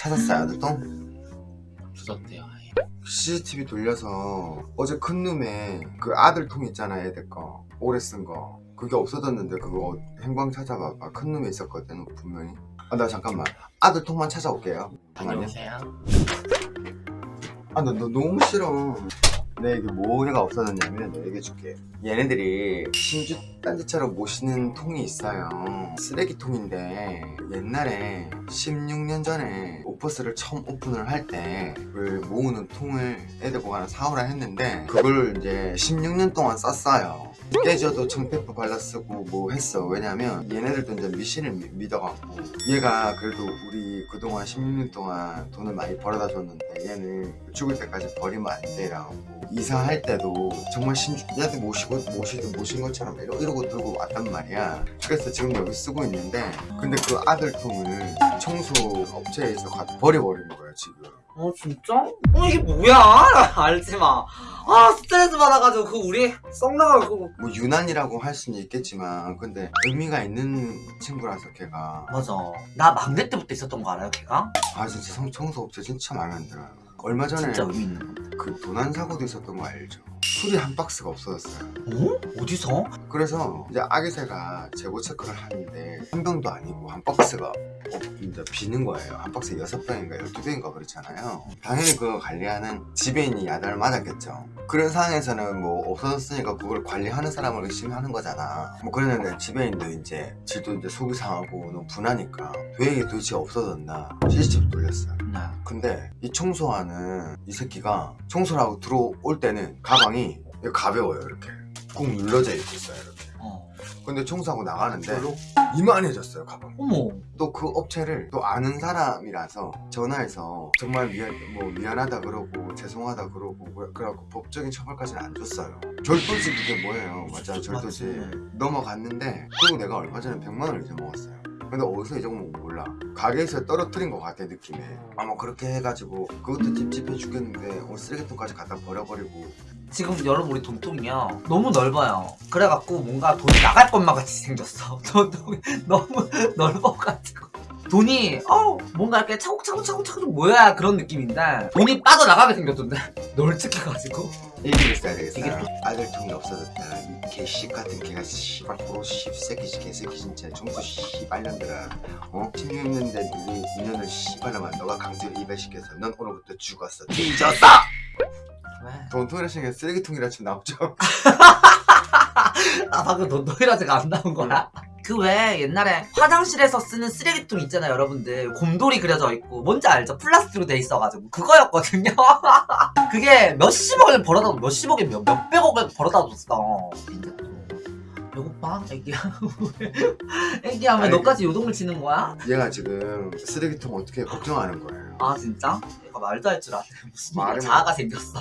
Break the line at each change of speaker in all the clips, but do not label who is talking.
찾았어요 아들똥?
없어졌대요 아예.
CCTV 돌려서 어제 큰 룸에 그 아들통 있잖아 애들 거. 오래 쓴 거. 그게 없어졌는데 그거 행방 찾아봐봐. 큰 룸에 있었거든 분명히. 아 나 잠깐만. 아들통만 찾아올게요. 잠깐만요
다녀오세요.
아, 나, 너 너무 싫어. 내 이게 뭐가 없어졌냐면 내가 얘기해줄게. 얘네들이 신주 딴지처럼 모시는 통이 있어요. 쓰레기통인데 옛날에 16년 전에 오퍼스를 처음 오픈을 할 때 그걸 모으는 통을 애들 하나 사오라 했는데 그걸 이제 16년 동안 썼어요. 깨져도 청페퍼 발라 쓰고 뭐 했어. 왜냐면 얘네들도 이제 미신을 미- 믿어갖고 얘가 그래도 우리 그동안 16년 동안 돈을 많이 벌어다 줬는데 얘는 죽을 때까지 버리면 안 돼라고 이사할 때도 정말 신주한테 모시고 모시든 모신 것처럼 이러, 이러고 들고 왔단 말이야 그래서 지금 여기 쓰고 있는데 근데 그 아들 통을 청소 업체에서 갖다 버려버린 거야 지금
어 진짜? 어 이게 뭐야? 알지마 아 스트레스 받아가지고 그 우리 썩 나가고
뭐 유난이라고 할 수는 있겠지만 근데 의미가 있는 친구라서 걔가
맞아 나 막내 때부터 있었던 거 알아요 걔가?
아 진짜 성- 청소 업체 진짜 마음에 안 들어요 얼마 전에
진짜 의미 있는 건데
그 도난 사고도 있었던 거 알죠? 술이 한 박스가 없어졌어요
어? 어디서?
그래서 이제 아기새가 재고 체크를 하는데 한 병도 아니고 한 박스가 어, 이제 비는 거예요. 한 박스에 여섯 병인가 열두 병인가 그렇잖아요. 당연히 그거 관리하는 지배인이 야단을 맞았겠죠. 그런 상황에서는 뭐 없어졌으니까 그걸 관리하는 사람을 의심하는 거잖아. 뭐 그랬는데 지배인도 이제 지도 이제 속이 상하고 너무 분하니까 왜 이게 도대체 없어졌나 CCTV 돌렸어요.
네.
근데 이 청소하는 이 새끼가 청소를 하고 들어올 때는 가방이 가벼워요 이렇게. 꾹 눌러져 있고 있어요 이렇게.
어.
근데 청소하고 나가는데
별로?
이만해졌어요 가방.
어머.
또 그 업체를 또 아는 사람이라서 전화해서 정말 미안 뭐 미안하다 그러고 죄송하다 그러고 뭐- 그래갖고 법적인 처벌까지는 안 줬어요. 절도지 그게 뭐예요? 맞아 절도지
맞지.
넘어갔는데 그리고 내가 얼마 전에 100만 원을 잊어먹었어요 근데 어디서 잊어먹은 거 몰라. 가게에서 떨어뜨린 것 같아 느낌에. 아마 그렇게 해가지고 그것도 찝찝해 죽겠는데 오늘 쓰레기통까지 갖다 버려버리고.
지금 여러분 우리 돈통이요. 너무 넓어요. 그래갖고 뭔가 돈이 나갈 것만 같이 생겼어. 돈통이 너무 넓어가지고 돈이 어 뭔가 이렇게 차곡차곡 차곡차곡 모여야 그런 느낌인데 돈이 빠져나가게 생겼던데. 널찍해가지고.
얘기를 했어야 되겠어요
이게 또-
아들 통이 없어졌다. 이 개씨 같은 개가 씨발 도로 씨새끼 개새끼 진짜. 청소 씨발년들아. 어? 16년대 우리 인연을 씨발라만 너가 강제로 이별시켜서 넌 오늘부터 죽었어. 뒤졌어!
왜?
돈통이라 생겨 쓰레기통이라 치면 나오죠.
아 방금 돈통이라 제가 안 나온 거야? 그외 옛날에 화장실에서 쓰는 쓰레기통 있잖아요 여러분들. 곰돌이 그려져 있고 뭔지 알죠? 플라스틱으로 돼 있어가지고. 그거였거든요. 그게 몇십억을 벌어다 몇십억에 몇, 몇백억을 벌어다 줬어. 배고파? 애기야 애기야 왜
아니,
너까지 요동을 치는 거야?
얘가 지금 쓰레기통 어떻게 걱정하는 거예요?
아 진짜? 얘가 말도 할 줄 아네. 무슨
말을
자아가 생겼어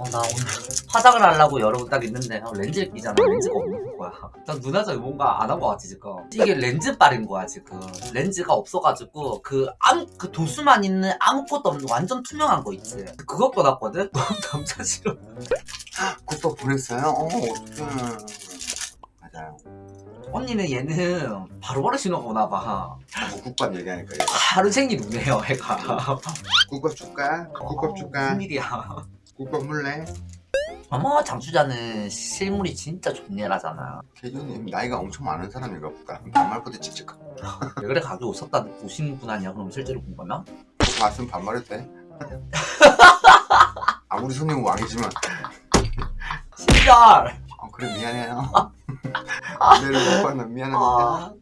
어. 나 오늘 화장을 하려고 여러분 딱 있는데 어, 렌즈를 끼잖아 렌즈가 없는 거야 난 누나저 뭔가 안 한 거 같지 지금 이게 렌즈 빨인 거야 지금 렌즈가 없어가지고 그 아무 그 도수만 있는 아무것도 없는 완전 투명한 거 있지 그거 꺼놨거든? 너무 남자 싫어
국밥 보냈어요? 어 어떡해 맞아요
언니는 얘는 바로바로 신호가 오나봐
뭐 국밥 얘기하니까 얘가.
하루 생이 눈네요 애가
국밥 줄까? 국밥 줄까?
무슨 일이야
국밥 물래?
어머 장수자는 실물이 진짜 존예라잖아.
개조님 나이가 엄청 많은 사람인가 보다 반말보다 칙칙하
왜 그래? 가게 오셨다 오신 분 아니야? 그럼 실제로 본 거면?
봤으면 반말해도 돼? 아무리 손님은 왕이지만.
신절
어, 그래 미안해요. 내를 못 봤나? 미안합니다.
아